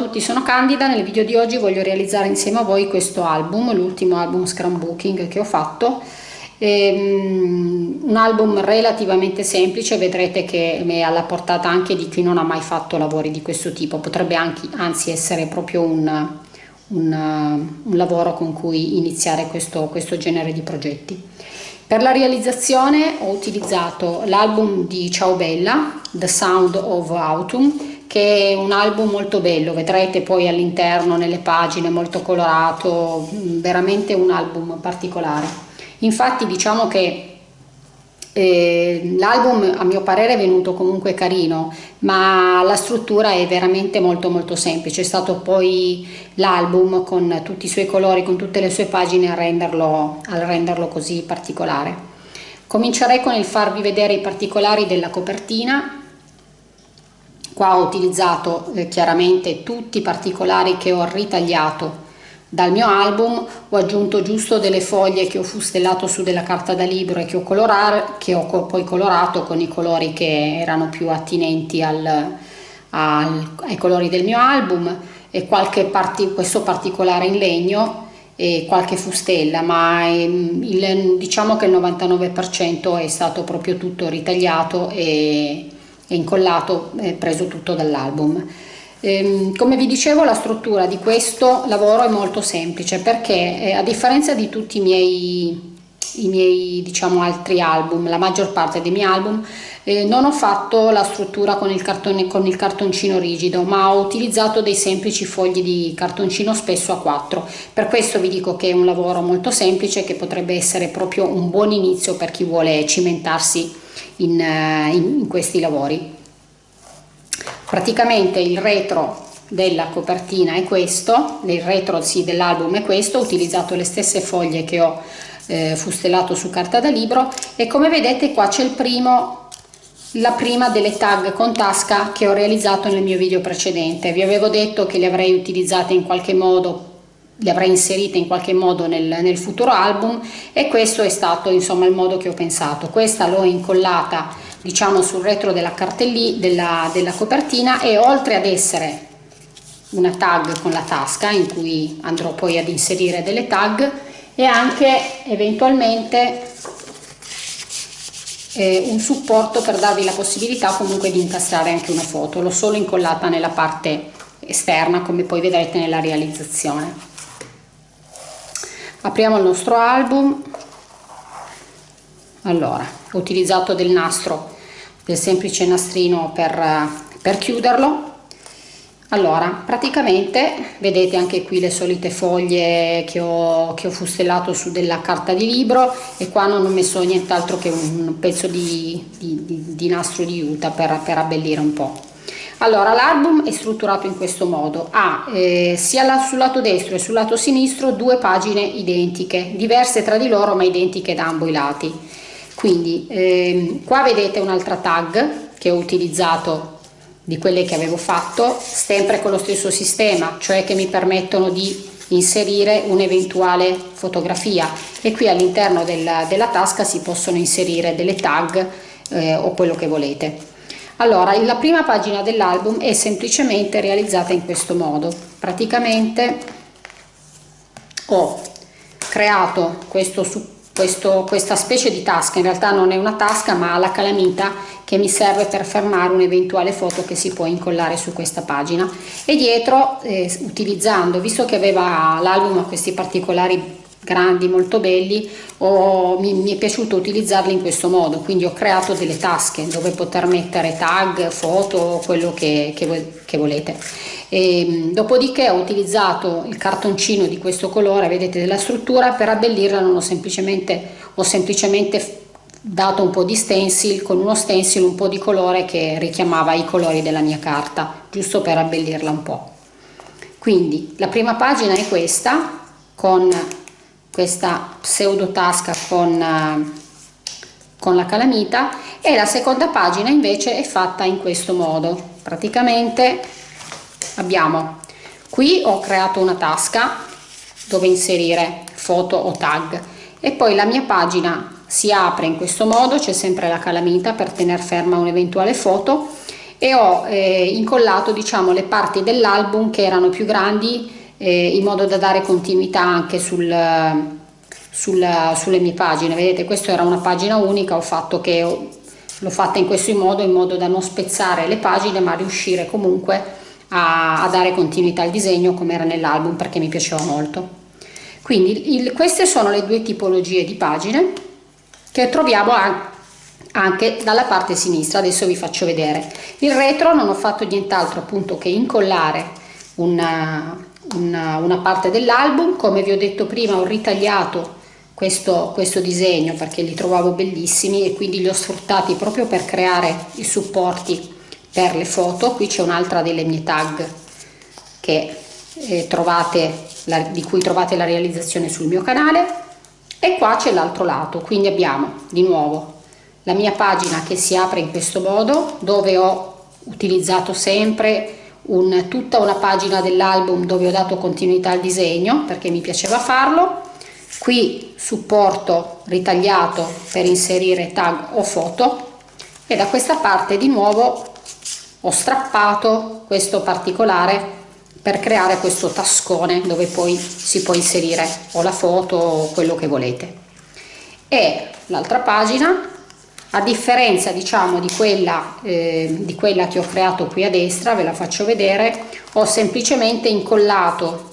Tutti, sono Candida, nel video di oggi voglio realizzare insieme a voi questo album, l'ultimo album Scrambooking che ho fatto. Ehm, un album relativamente semplice, vedrete che è alla portata anche di chi non ha mai fatto lavori di questo tipo, potrebbe anche, anzi essere proprio un, un, un lavoro con cui iniziare questo, questo genere di progetti. Per la realizzazione ho utilizzato l'album di Ciao Bella, The Sound of Autumn, che è un album molto bello, vedrete poi all'interno nelle pagine molto colorato, veramente un album particolare. Infatti diciamo che eh, l'album a mio parere è venuto comunque carino ma la struttura è veramente molto molto semplice. È stato poi l'album con tutti i suoi colori con tutte le sue pagine a renderlo, a renderlo così particolare. Comincerei con il farvi vedere i particolari della copertina qua ho utilizzato eh, chiaramente tutti i particolari che ho ritagliato. Dal mio album ho aggiunto giusto delle foglie che ho fustellato su della carta da libro e che ho, colorare, che ho poi colorato con i colori che erano più attinenti al, al, ai colori del mio album e qualche parti, questo particolare in legno e qualche fustella ma il, diciamo che il 99% è stato proprio tutto ritagliato e, e incollato e preso tutto dall'album. Ehm, come vi dicevo la struttura di questo lavoro è molto semplice perché eh, a differenza di tutti i miei, i miei diciamo, altri album, la maggior parte dei miei album, eh, non ho fatto la struttura con il, cartone, con il cartoncino rigido ma ho utilizzato dei semplici fogli di cartoncino spesso a 4 per questo vi dico che è un lavoro molto semplice che potrebbe essere proprio un buon inizio per chi vuole cimentarsi in, eh, in, in questi lavori. Praticamente il retro della copertina è questo il retro sì, dell'album è questo ho utilizzato le stesse foglie che ho eh, fustellato su carta da libro e come vedete qua c'è il primo la prima delle tag con tasca che ho realizzato nel mio video precedente. Vi avevo detto che le avrei utilizzate in qualche modo le avrei inserite in qualche modo nel, nel futuro album e questo è stato insomma il modo che ho pensato. Questa l'ho incollata diciamo sul retro della cartellina della, della copertina e oltre ad essere una tag con la tasca in cui andrò poi ad inserire delle tag e anche eventualmente eh, un supporto per darvi la possibilità comunque di incastrare anche una foto. L'ho solo incollata nella parte esterna come poi vedrete nella realizzazione apriamo il nostro album. Allora ho utilizzato del nastro del semplice nastrino per, per chiuderlo. Allora praticamente vedete anche qui le solite foglie che ho, che ho fustellato su della carta di libro e qua non ho messo nient'altro che un pezzo di, di, di, di nastro di juta per, per abbellire un po' allora l'album è strutturato in questo modo. Ha eh, sia sul lato destro e sul lato sinistro due pagine identiche diverse tra di loro ma identiche da ambo i lati. Quindi ehm, qua vedete un'altra tag che ho utilizzato di quelle che avevo fatto sempre con lo stesso sistema cioè che mi permettono di inserire un'eventuale fotografia. E qui all'interno della, della, tasca si possono inserire delle tag eh, o quello che volete allora la prima pagina dell'album è semplicemente realizzata in questo modo. Praticamente ho creato questo questo, questa specie di tasca, in realtà non è una tasca ma la calamita che mi serve per fermare un'eventuale foto che si può incollare su questa pagina. E dietro eh, utilizzando, visto che l'album questi particolari grandi molto belli ho, mi, mi, è piaciuto utilizzarli in questo modo. Quindi ho creato delle tasche dove poter mettere tag foto quello che, che, che volete. E, ehm, dopodiché ho utilizzato il cartoncino di questo colore vedete della struttura per abbellirla non ho semplicemente ho semplicemente dato un po' di stencil con uno stencil un po' di colore che richiamava i colori della mia carta giusto per abbellirla un po' quindi la prima pagina è questa con questa pseudo tasca con, eh, con la calamita e la seconda pagina invece è fatta in questo modo. Praticamente abbiamo qui ho creato una tasca dove inserire foto o tag e poi la mia pagina si apre in questo modo c'è sempre la calamita per tenere ferma un'eventuale foto e ho eh, incollato diciamo le parti dell'album che erano più grandi eh, in modo da dare continuità anche sul, sul, sulle mie pagine. Vedete questa era una pagina unica ho fatto che l'ho fatta in questo modo in modo da non spezzare le pagine ma riuscire comunque a, a dare continuità al disegno come era nell'album perché mi piaceva molto. Quindi il, queste sono le due tipologie di pagine che troviamo anche dalla parte sinistra. Adesso vi faccio vedere. Il retro non ho fatto nient'altro appunto che incollare una, una, una parte dell'album. Come vi ho detto prima ho ritagliato questo, questo disegno perché li trovavo bellissimi e quindi li ho sfruttati proprio per creare i supporti per le foto. Qui c'è un'altra delle mie tag che eh, trovate la, di cui trovate la realizzazione sul mio canale. E qua c'è l'altro lato quindi abbiamo di nuovo la mia pagina che si apre in questo modo dove ho utilizzato sempre un, tutta una pagina dell'album dove ho dato continuità al disegno perché mi piaceva farlo. Qui supporto ritagliato per inserire tag o foto. E da questa parte di nuovo ho strappato questo particolare per creare questo tascone dove poi si può inserire o la foto o quello che volete. E l'altra pagina a differenza diciamo di quella, eh, di quella che ho creato qui a destra ve la faccio vedere ho semplicemente incollato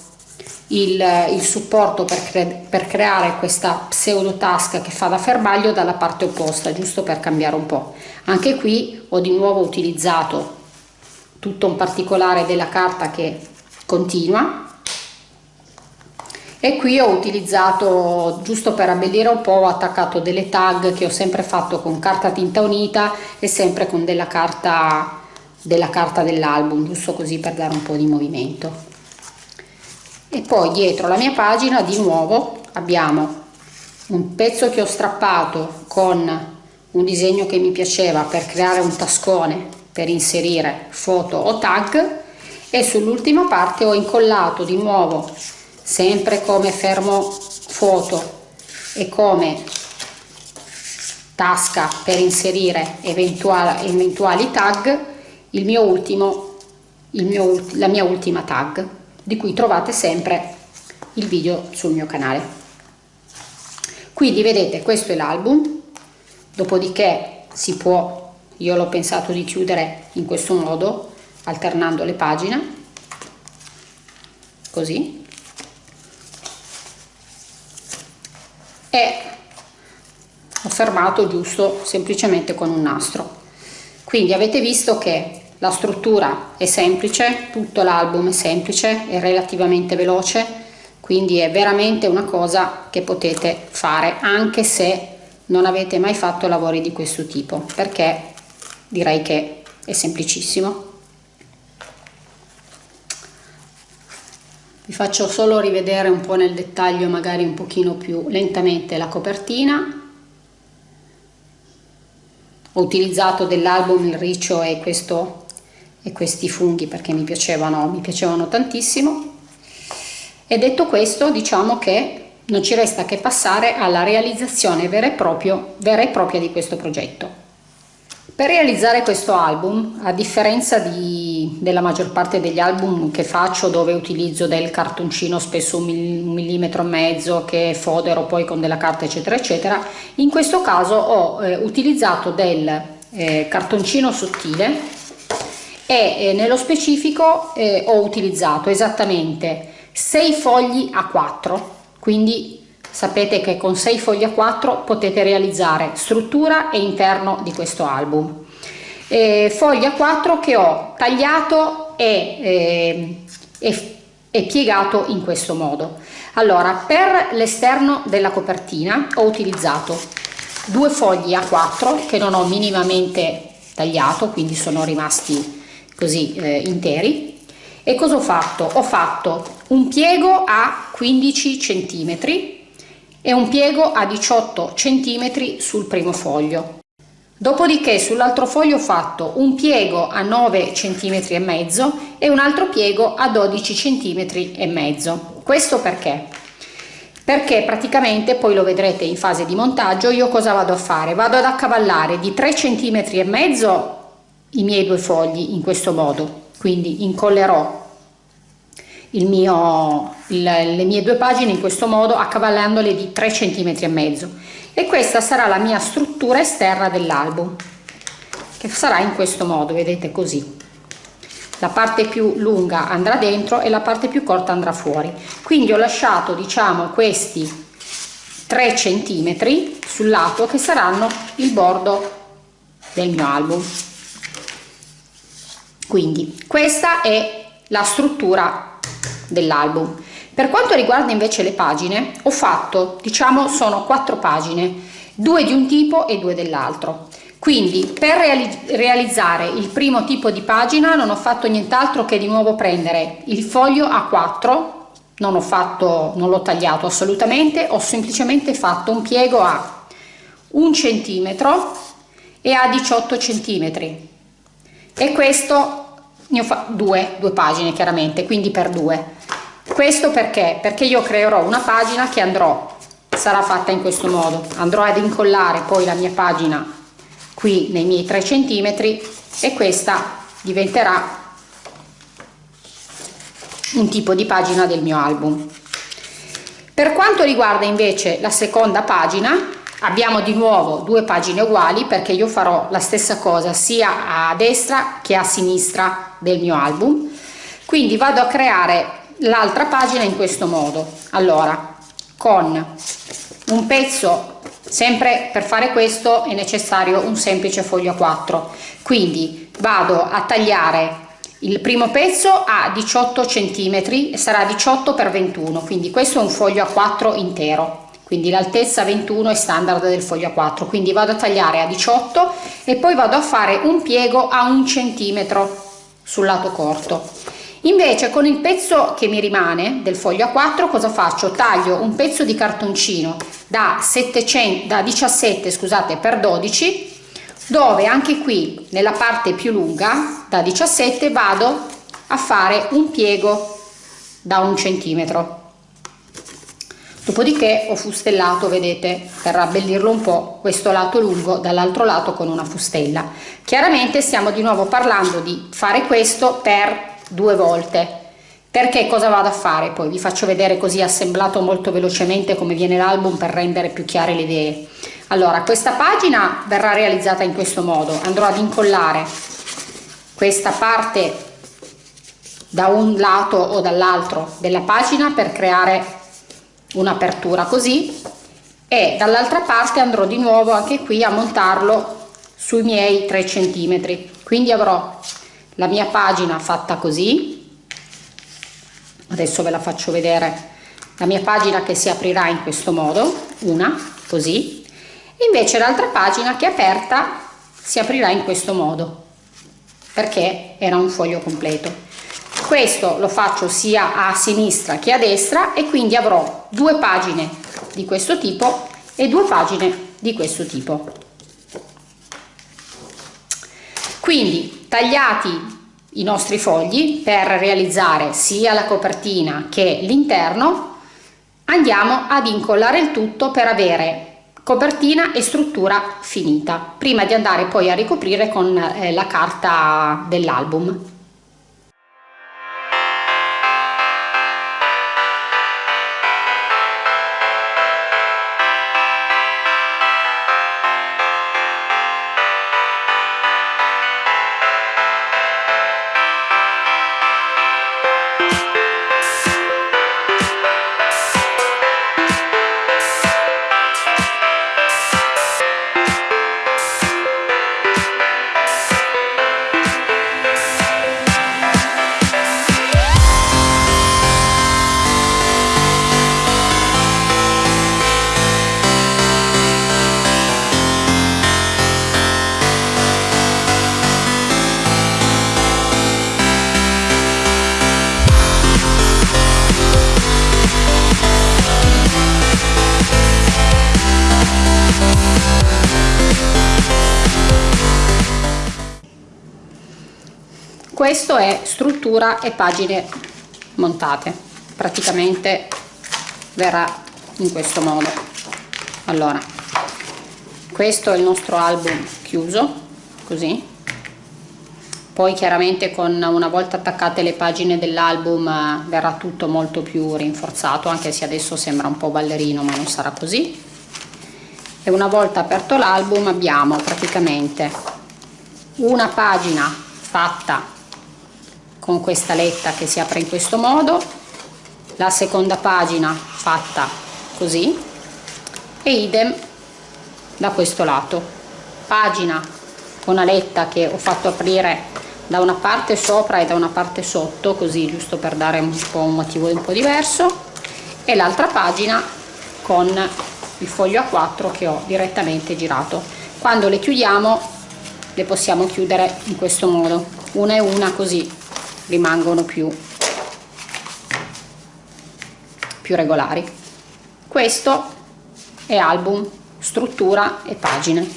il, il supporto per, cre per creare questa pseudo tasca che fa da fermaglio dalla parte opposta giusto per cambiare un po' anche qui ho di nuovo utilizzato tutto un particolare della carta che continua e qui ho utilizzato giusto per abbellire un po' ho attaccato delle tag che ho sempre fatto con carta tinta unita e sempre con della carta della carta dell'album giusto così per dare un po' di movimento. E poi dietro la mia pagina di nuovo abbiamo un pezzo che ho strappato con un disegno che mi piaceva per creare un tascone per inserire foto o tag e sull'ultima parte ho incollato di nuovo sempre come fermo foto e come tasca per inserire eventuali, eventuali tag il mio ultimo il mio, la mia ultima tag di cui trovate sempre il video sul mio canale. Quindi vedete questo è l'album. Dopodiché si può io l'ho pensato di chiudere in questo modo alternando le pagine. Così e ho fermato giusto semplicemente con un nastro quindi avete visto che la struttura è semplice, tutto l'album è semplice, è relativamente veloce, quindi è veramente una cosa che potete fare anche se non avete mai fatto lavori di questo tipo, perché direi che è semplicissimo. Vi faccio solo rivedere un po' nel dettaglio, magari un pochino più lentamente, la copertina ho utilizzato dell'album il riccio e questo e questi funghi perché mi piacevano, mi piacevano tantissimo e detto questo diciamo che non ci resta che passare alla realizzazione vera e, proprio, vera e propria di questo progetto. Per realizzare questo album, a differenza di, della maggior parte degli album che faccio dove utilizzo del cartoncino spesso un millimetro e mezzo che fodero poi con della carta eccetera eccetera, in questo caso ho eh, utilizzato del eh, cartoncino sottile e eh, nello specifico eh, ho utilizzato esattamente 6 fogli a 4 quindi sapete che con 6 fogli a 4 potete realizzare struttura e interno di questo album. Eh, a 4 che ho tagliato e, eh, e, e piegato in questo modo. Allora per l'esterno della copertina ho utilizzato due fogli a 4 che non ho minimamente tagliato quindi sono rimasti così eh, interi. E cosa ho fatto? Ho fatto un piego a 15 centimetri e un piego a 18 centimetri sul primo foglio. Dopodiché sull'altro foglio ho fatto un piego a 9 centimetri e mezzo e un altro piego a 12 centimetri e mezzo. Questo perché? Perché praticamente poi lo vedrete in fase di montaggio io cosa vado a fare? Vado ad accavallare di 3 centimetri e mezzo i miei due fogli in questo modo quindi incollerò mio, il, le mie due pagine in questo modo accavallandole di 3 cm e mezzo. E questa sarà la mia struttura esterna dell'album che sarà in questo modo vedete così. La parte più lunga andrà dentro e la parte più corta andrà fuori. Quindi ho lasciato diciamo questi 3 centimetri sul lato che saranno il bordo del mio album. Quindi questa è la struttura dell'album. Per quanto riguarda invece le pagine ho fatto diciamo sono quattro pagine due di un tipo e due dell'altro. Quindi per reali realizzare il primo tipo di pagina non ho fatto nient'altro che di nuovo prendere il foglio A4 non ho fatto non l'ho tagliato assolutamente ho semplicemente fatto un piego a un centimetro e a 18 centimetri. E questo ne ho fatto due due pagine chiaramente quindi per due. Questo perché? Perché io creerò una pagina che andrò sarà fatta in questo modo. Andrò ad incollare poi la mia pagina qui nei miei 3 centimetri e questa diventerà un tipo di pagina del mio album. Per quanto riguarda invece la seconda pagina abbiamo di nuovo due pagine uguali perché io farò la stessa cosa sia a destra che a sinistra del mio album. Quindi vado a creare l'altra pagina in questo modo. Allora con un pezzo sempre per fare questo è necessario un semplice foglio a 4 quindi vado a tagliare il primo pezzo a 18 centimetri sarà 18 per 21 quindi questo è un foglio a 4 intero quindi l'altezza 21 è standard del foglio a 4 quindi vado a tagliare a 18 e poi vado a fare un piego a un centimetro sul lato corto. Invece con il pezzo che mi rimane del foglio a 4 cosa faccio? Taglio un pezzo di cartoncino da 700 da 17 scusate per 12 dove anche qui nella parte più lunga da 17 vado a fare un piego da un centimetro dopodiché ho fustellato vedete per abbellirlo un po questo lato lungo dall'altro lato con una fustella. Chiaramente stiamo di nuovo parlando di fare questo per due volte. Perché cosa vado a fare? Poi vi faccio vedere così assemblato molto velocemente come viene l'album per rendere più chiare le idee. Allora questa pagina verrà realizzata in questo modo. Andrò ad incollare questa parte da un lato o dall'altro della pagina per creare un'apertura così e dall'altra parte andrò di nuovo anche qui a montarlo sui miei 3 centimetri. Quindi avrò la mia pagina fatta così. Adesso ve la faccio vedere la mia pagina che si aprirà in questo modo una così. Invece l'altra pagina che è aperta si aprirà in questo modo perché era un foglio completo questo lo faccio sia a sinistra che a destra e quindi avrò due pagine di questo tipo e due pagine di questo tipo. Quindi tagliati i nostri fogli per realizzare sia la copertina che l'interno andiamo ad incollare il tutto per avere copertina e struttura finita prima di andare poi a ricoprire con eh, la carta dell'album questo è struttura e pagine montate. Praticamente verrà in questo modo. Allora questo è il nostro album chiuso così. Poi chiaramente con una volta attaccate le pagine dell'album eh, verrà tutto molto più rinforzato anche se adesso sembra un po' ballerino ma non sarà così. E una volta aperto l'album abbiamo praticamente una pagina fatta con questa letta che si apre in questo modo. La seconda pagina fatta così. E idem da questo lato. Pagina con aletta che ho fatto aprire da una parte sopra e da una parte sotto così giusto per dare un po' un motivo un po' diverso. E l'altra pagina con il foglio A4 che ho direttamente girato. Quando le chiudiamo le possiamo chiudere in questo modo. Una e una così rimangono più più regolari. Questo è album struttura e pagine.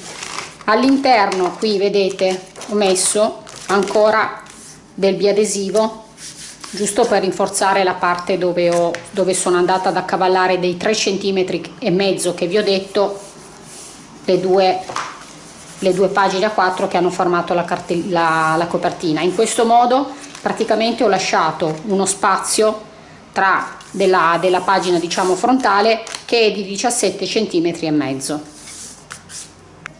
All'interno qui vedete ho messo ancora del biadesivo giusto per rinforzare la parte dove, ho, dove sono andata ad accavallare dei 3 cm e mezzo che vi ho detto le due, le due pagine a 4 che hanno formato la, la, la copertina. In questo modo praticamente ho lasciato uno spazio tra della, della pagina diciamo frontale che è di 17 cm e mezzo.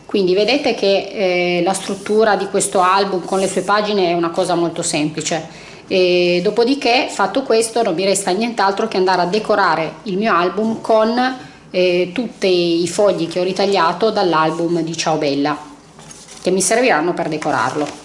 Quindi vedete che eh, la struttura di questo album con le sue pagine è una cosa molto semplice. E dopodiché fatto questo non mi resta nient'altro che andare a decorare il mio album con eh, tutti i fogli che ho ritagliato dall'album di Ciao Bella che mi serviranno per decorarlo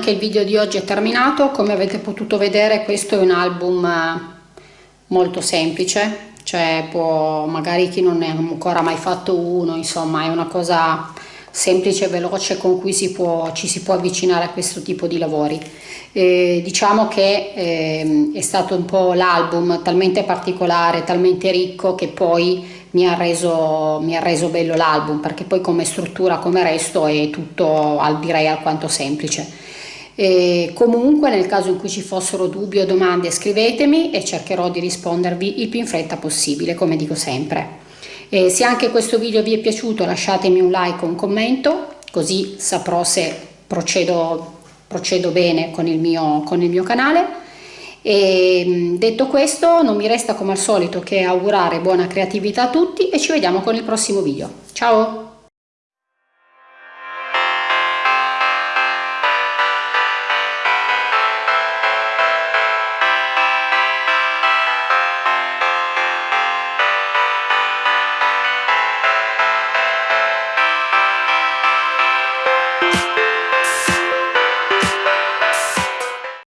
anche il video di oggi è terminato. Come avete potuto vedere questo è un album eh, molto semplice. Cioè può magari chi non ne ha ancora mai fatto uno insomma è una cosa semplice e veloce con cui si può, ci si può avvicinare a questo tipo di lavori. Eh, diciamo che eh, è stato un po' l'album talmente particolare talmente ricco che poi mi ha reso, mi ha reso bello l'album perché poi come struttura come resto è tutto direi alquanto semplice e comunque nel caso in cui ci fossero dubbi o domande scrivetemi e cercherò di rispondervi il più in fretta possibile come dico sempre. E se anche questo video vi è piaciuto lasciatemi un like o un commento così saprò se procedo, procedo bene con il, mio, con il mio canale. E detto questo non mi resta come al solito che augurare buona creatività a tutti e ci vediamo con il prossimo video. Ciao!